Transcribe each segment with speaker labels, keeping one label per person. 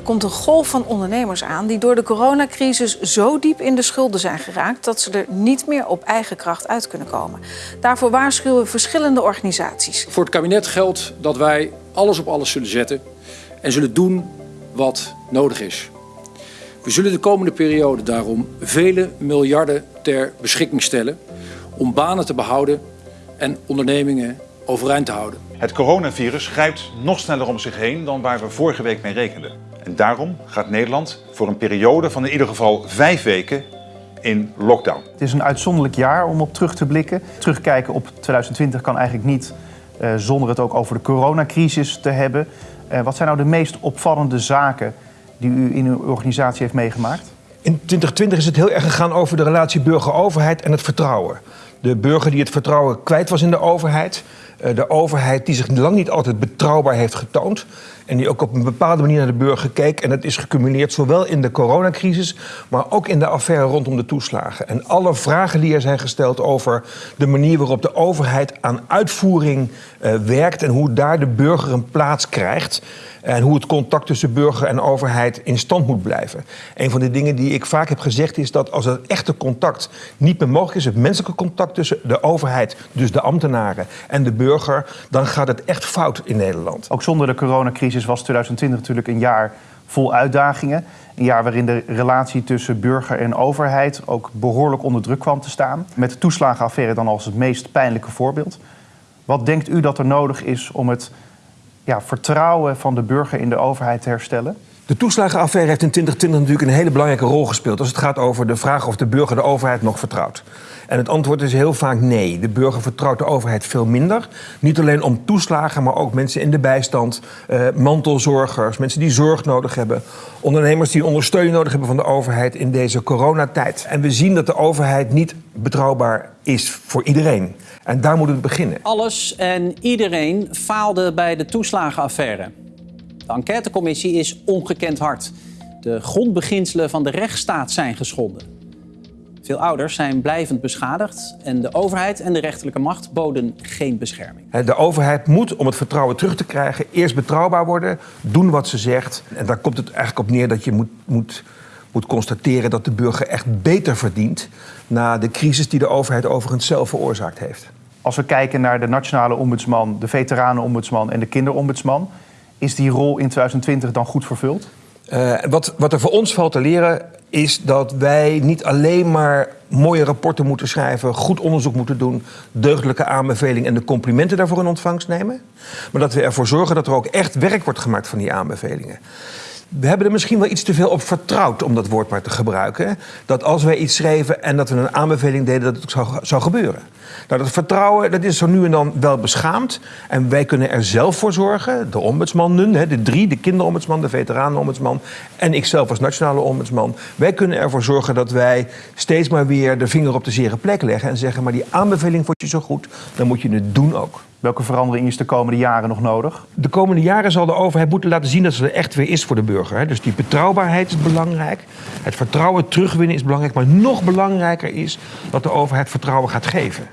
Speaker 1: Er komt een golf van ondernemers aan die door de coronacrisis zo diep in de schulden zijn geraakt dat ze er niet meer op eigen kracht uit kunnen komen. Daarvoor waarschuwen verschillende organisaties.
Speaker 2: Voor het kabinet geldt dat wij alles op alles zullen zetten en zullen doen wat nodig is. We zullen de komende periode daarom vele miljarden ter beschikking stellen om banen te behouden en ondernemingen overeind te houden.
Speaker 3: Het coronavirus grijpt nog sneller om zich heen dan waar we vorige week mee rekenden. En daarom gaat Nederland voor een periode van in ieder geval vijf weken in lockdown.
Speaker 4: Het is een uitzonderlijk jaar om op terug te blikken. Terugkijken op 2020 kan eigenlijk niet uh, zonder het ook over de coronacrisis te hebben. Uh, wat zijn nou de meest opvallende zaken die u in uw organisatie heeft meegemaakt?
Speaker 5: In 2020 is het heel erg gegaan over de relatie burger-overheid en het vertrouwen. De burger die het vertrouwen kwijt was in de overheid. Eh, de overheid die zich lang niet altijd betrouwbaar heeft getoond. En die ook op een bepaalde manier naar de burger keek. En dat is gecumuleerd zowel in de coronacrisis, maar ook in de affaire rondom de toeslagen. En alle vragen die er zijn gesteld over de manier waarop de overheid aan uitvoering uh, werkt en hoe daar de burger een plaats krijgt. En hoe het contact tussen burger en overheid in stand moet blijven. Een van de dingen die ik vaak heb gezegd is dat als het echte contact niet meer mogelijk is, het menselijke tussen de overheid, dus de ambtenaren en de burger, dan gaat het echt fout in Nederland.
Speaker 4: Ook zonder de coronacrisis was 2020 natuurlijk een jaar vol uitdagingen. Een jaar waarin de relatie tussen burger en overheid ook behoorlijk onder druk kwam te staan. Met de toeslagenaffaire dan als het meest pijnlijke voorbeeld. Wat denkt u dat er nodig is om het ja, vertrouwen van de burger in de overheid te herstellen?
Speaker 5: De toeslagenaffaire heeft in 2020 natuurlijk een hele belangrijke rol gespeeld als het gaat over de vraag of de burger de overheid nog vertrouwt. En het antwoord is heel vaak nee. De burger vertrouwt de overheid veel minder. Niet alleen om toeslagen, maar ook mensen in de bijstand, eh, mantelzorgers, mensen die zorg nodig hebben, ondernemers die ondersteuning nodig hebben van de overheid in deze coronatijd. En we zien dat de overheid niet betrouwbaar is voor iedereen. En daar moeten we beginnen.
Speaker 6: Alles en iedereen faalde bij de toeslagenaffaire. De enquêtecommissie is ongekend hard. De grondbeginselen van de rechtsstaat zijn geschonden. Veel ouders zijn blijvend beschadigd en de overheid en de rechterlijke macht boden geen bescherming.
Speaker 5: De overheid moet, om het vertrouwen terug te krijgen, eerst betrouwbaar worden, doen wat ze zegt. En daar komt het eigenlijk op neer dat je moet, moet, moet constateren dat de burger echt beter verdient na de crisis die de overheid overigens zelf veroorzaakt heeft.
Speaker 4: Als we kijken naar de nationale ombudsman, de veteranenombudsman en de kinderombudsman, is die rol in 2020 dan goed vervuld?
Speaker 5: Uh, wat, wat er voor ons valt te leren is dat wij niet alleen maar mooie rapporten moeten schrijven, goed onderzoek moeten doen, deugdelijke aanbevelingen en de complimenten daarvoor in ontvangst nemen. Maar dat we ervoor zorgen dat er ook echt werk wordt gemaakt van die aanbevelingen. We hebben er misschien wel iets te veel op vertrouwd, om dat woord maar te gebruiken. Dat als wij iets schreven en dat we een aanbeveling deden, dat het zou, zou gebeuren. Nou, dat vertrouwen dat is zo nu en dan wel beschaamd. En wij kunnen er zelf voor zorgen, de ombudsmannen, de drie, de kinderombudsman, de veteranenombudsman en ikzelf als nationale ombudsman. Wij kunnen ervoor zorgen dat wij steeds maar weer de vinger op de zere plek leggen en zeggen, maar die aanbeveling vond je zo goed, dan moet je het doen ook.
Speaker 4: Welke verandering is de komende jaren nog nodig?
Speaker 5: De komende jaren zal de overheid moeten laten zien dat ze er echt weer is voor de burger. Dus die betrouwbaarheid is belangrijk. Het vertrouwen terugwinnen is belangrijk. Maar nog belangrijker is dat de overheid vertrouwen gaat geven.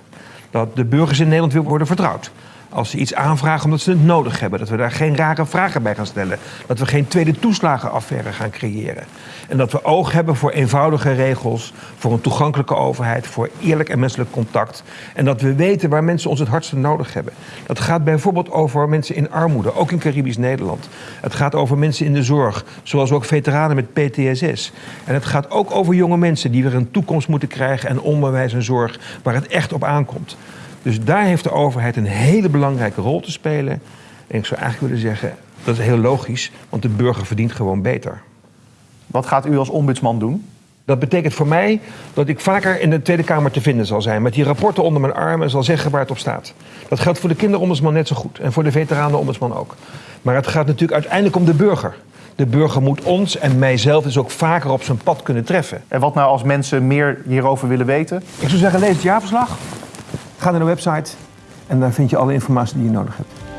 Speaker 5: Dat de burgers in Nederland weer worden vertrouwd. Als ze iets aanvragen omdat ze het nodig hebben. Dat we daar geen rare vragen bij gaan stellen. Dat we geen tweede toeslagenaffaire gaan creëren. En dat we oog hebben voor eenvoudige regels. Voor een toegankelijke overheid. Voor eerlijk en menselijk contact. En dat we weten waar mensen ons het hardste nodig hebben. Dat gaat bijvoorbeeld over mensen in armoede. Ook in Caribisch Nederland. Het gaat over mensen in de zorg. Zoals ook veteranen met PTSS. En het gaat ook over jonge mensen die weer een toekomst moeten krijgen. En onderwijs en zorg waar het echt op aankomt. Dus daar heeft de overheid een hele belangrijke rol te spelen. En ik zou eigenlijk willen zeggen, dat is heel logisch, want de burger verdient gewoon beter.
Speaker 4: Wat gaat u als ombudsman doen?
Speaker 5: Dat betekent voor mij dat ik vaker in de Tweede Kamer te vinden zal zijn. Met die rapporten onder mijn arm en zal zeggen waar het op staat. Dat geldt voor de kinderombudsman net zo goed. En voor de veteranenombudsman ook. Maar het gaat natuurlijk uiteindelijk om de burger. De burger moet ons en mijzelf dus ook vaker op zijn pad kunnen treffen.
Speaker 4: En wat nou als mensen meer hierover willen weten?
Speaker 5: Ik zou zeggen, lees het jaarverslag. Ga naar de website en daar vind je alle informatie die je nodig hebt.